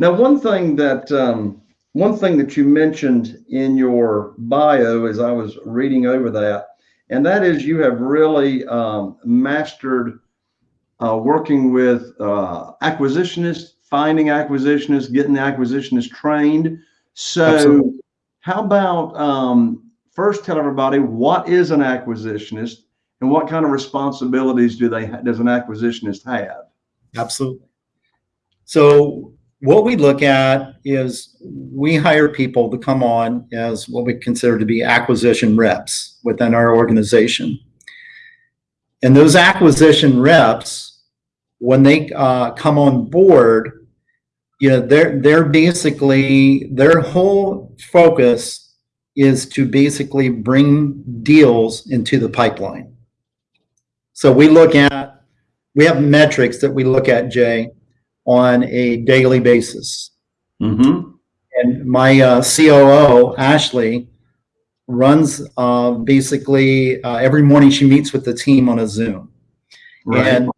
Now, one thing that um, one thing that you mentioned in your bio as I was reading over that, and that is you have really um, mastered uh, working with uh, acquisitionists, finding acquisitionists, getting the acquisitionists trained. So, Absolutely. how about um, first tell everybody what is an acquisitionist and what kind of responsibilities do they does an acquisitionist have? Absolutely. So what we look at is we hire people to come on as what we consider to be acquisition reps within our organization. And those acquisition reps, when they uh, come on board, you know, they're they're basically their whole focus is to basically bring deals into the pipeline. So we look at we have metrics that we look at, Jay, on a daily basis. Mm-hmm. And my uh, COO, Ashley, runs uh, basically uh, every morning she meets with the team on a Zoom. Right. And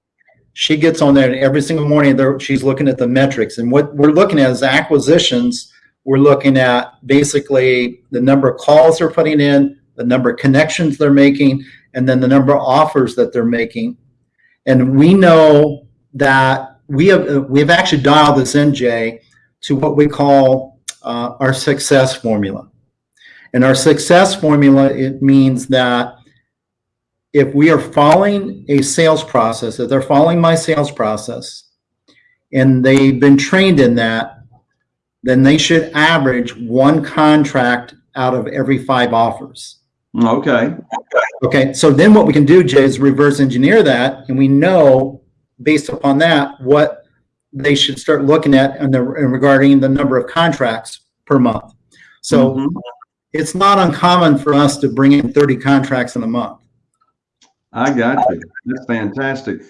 she gets on there and every single morning there, she's looking at the metrics. And what we're looking at is acquisitions. We're looking at basically the number of calls they're putting in, the number of connections they're making, and then the number of offers that they're making. And we know that we have we've actually dialed this in, Jay, to what we call uh, our success formula. And our success formula it means that if we are following a sales process, if they're following my sales process, and they've been trained in that, then they should average one contract out of every five offers. Okay. Okay, so then what we can do, Jay, is reverse engineer that, and we know based upon that what they should start looking at and regarding the number of contracts per month. So Mhm. it's not uncommon for us to bring in 30 contracts in a month. I got you. That's fantastic.